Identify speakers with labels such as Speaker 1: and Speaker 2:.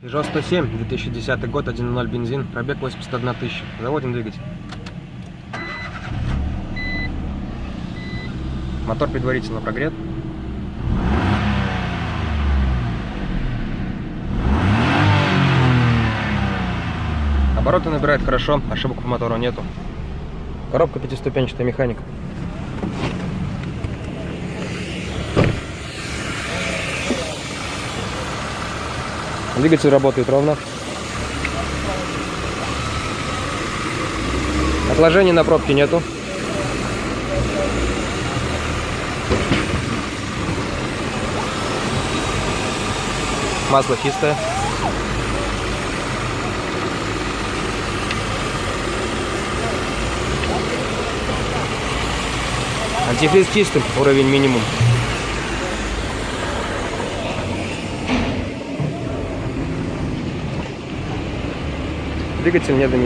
Speaker 1: Peugeot 107, 2010 год, 1.0 бензин, пробег 81 тысяча. Заводим двигатель. Мотор предварительно прогрет. Обороты набирает хорошо, ошибок по мотору нету. Коробка пятиступенчатая механика. Двигатель работает ровно. Отложений на пробке нету. Масло чистое. Антифриз чистым, уровень минимум. Двигатель не.